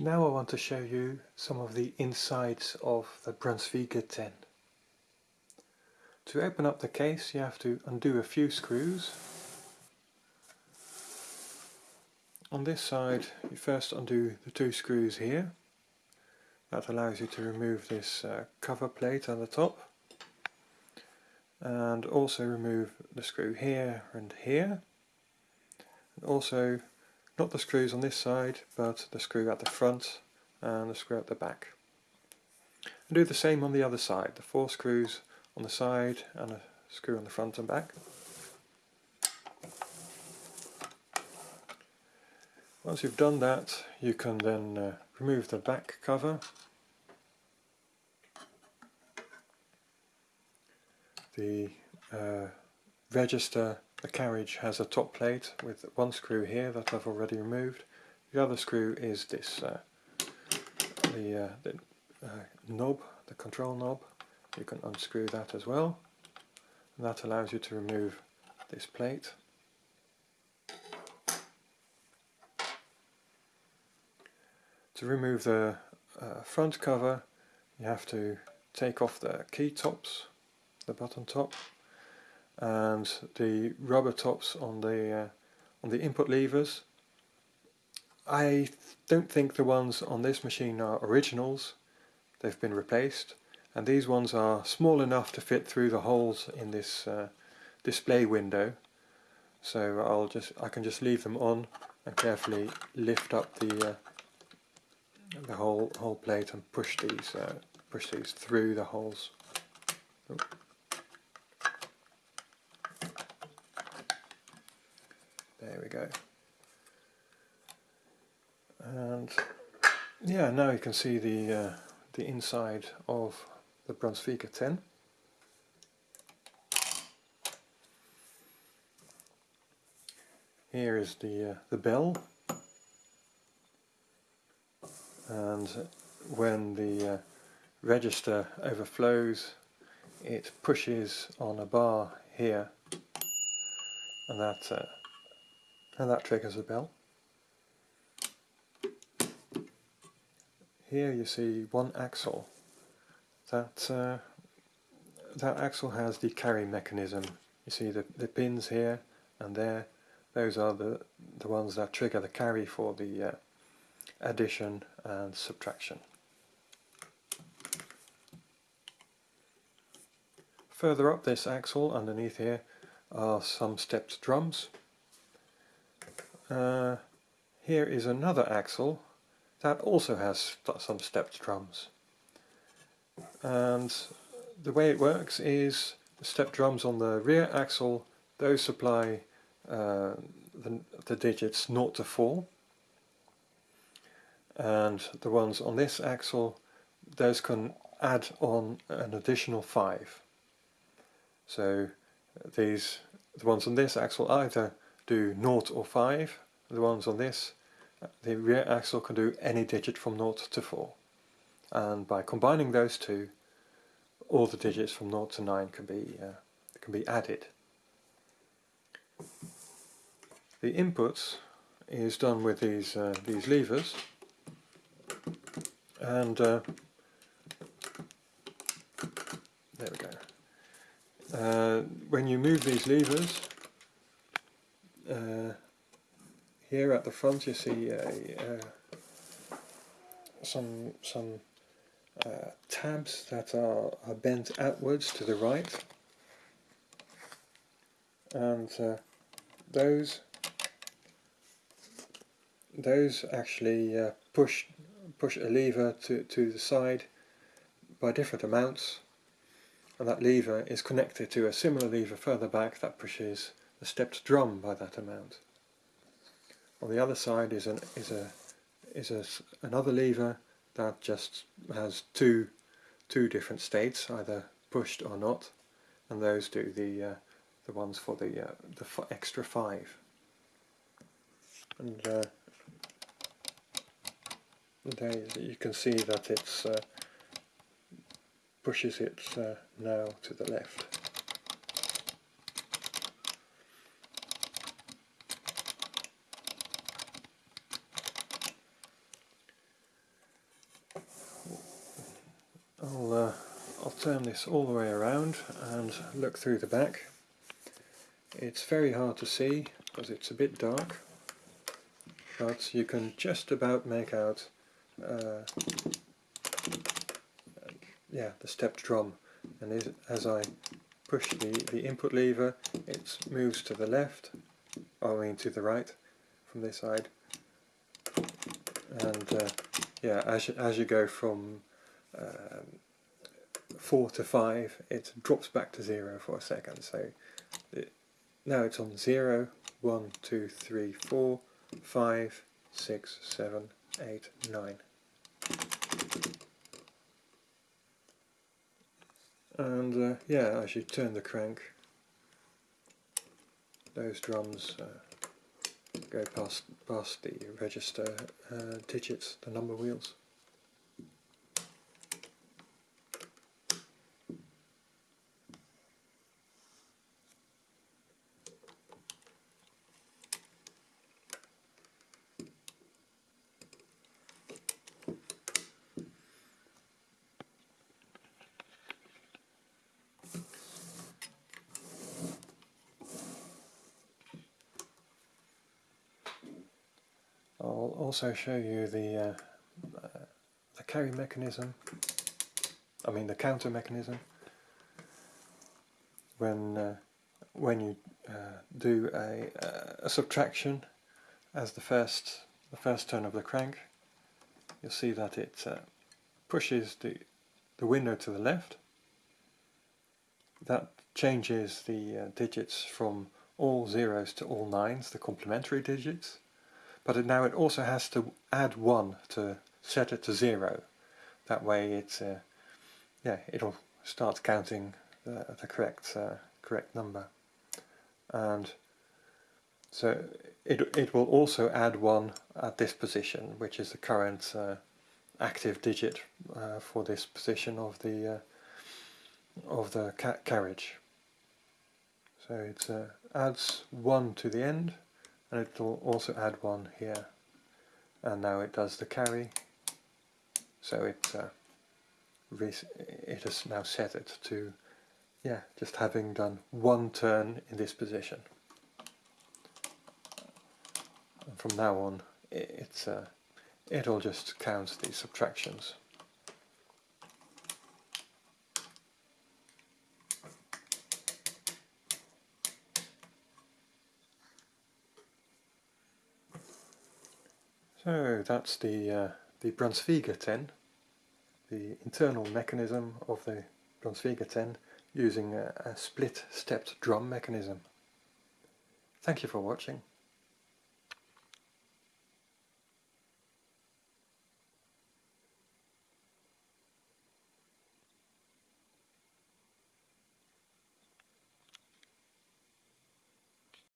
Now I want to show you some of the insides of the Brunsviga 10. To open up the case you have to undo a few screws. On this side you first undo the two screws here. That allows you to remove this uh, cover plate on the top. And also remove the screw here and here. And also not the screws on this side, but the screw at the front and the screw at the back. And do the same on the other side, the four screws on the side and a screw on the front and back. Once you've done that, you can then uh, remove the back cover. The uh, register the carriage has a top plate with one screw here that I've already removed. The other screw is this, uh, the, uh, the uh, knob, the control knob. You can unscrew that as well. And that allows you to remove this plate. To remove the uh, front cover you have to take off the key tops, the button top and the rubber tops on the uh, on the input levers. I don't think the ones on this machine are originals, they've been replaced and these ones are small enough to fit through the holes in this uh, display window so I'll just I can just leave them on and carefully lift up the uh, the whole whole plate and push these uh, push these through the holes. There we go. And yeah, now you can see the uh, the inside of the Brunsviga 10. Here is the uh, the bell, and when the uh, register overflows, it pushes on a bar here, and that uh, and that triggers a bell. Here you see one axle. That uh, that axle has the carry mechanism. You see the, the pins here and there. Those are the, the ones that trigger the carry for the uh, addition and subtraction. Further up this axle underneath here are some stepped drums uh, here is another axle that also has some stepped drums. And the way it works is the stepped drums on the rear axle, those supply uh, the, the digits 0 to 4 and the ones on this axle those can add on an additional 5 so these the ones on this axle either do 0 or 5, the ones on this, the rear axle can do any digit from 0 to 4. And by combining those two, all the digits from 0 to 9 can be, uh, can be added. The inputs is done with these, uh, these levers, and uh, there we go. Uh, when you move these levers, uh, here at the front you see uh, some some uh, tabs that are, are, bent outwards to the right. And uh, those those actually uh, push push a lever to, to the side by different amounts. And that lever is connected to a similar lever further back that pushes the stepped drum by that amount. On the other side is an is a is a, another lever that just has two two different states, either pushed or not, and those do the uh, the ones for the uh, the extra five. And uh, there you can see that it's uh, pushes it uh, now to the left. I'll, uh, I'll turn this all the way around and look through the back. It's very hard to see because it's a bit dark but you can just about make out uh, yeah, the stepped drum and as I push the, the input lever it moves to the left, I mean to the right from this side and uh, yeah as you, as you go from um, 4 to 5 it drops back to 0 for a second. So it, now it's on 0, 1, 2, 3, 4, 5, 6, 7, 8, 9 and uh, yeah as you turn the crank. Those drums uh, go past, past the register uh, digits, the number wheels. I'll also show you the, uh, the carry mechanism, I mean the counter mechanism, when, uh, when you uh, do a, uh, a, subtraction as the first, the first turn of the crank, you'll see that it uh, pushes the, the window to the left, that changes the digits from all zeros to all nines, the complementary digits, but now it also has to add 1 to set it to 0. That way it, uh, yeah, it'll start counting the, the correct, uh, correct number. And so it, it will also add 1 at this position, which is the current uh, active digit uh, for this position of the uh, of the ca carriage. So it uh, adds 1 to the end and it will also add one here. And now it does the carry. So it uh, it has now set it to yeah just having done one turn in this position. And from now on it's uh, it'll just count these subtractions So that's the, uh, the Brunsviga 10, the internal mechanism of the Brunsviga 10 using a, a split stepped drum mechanism. Thank you for watching.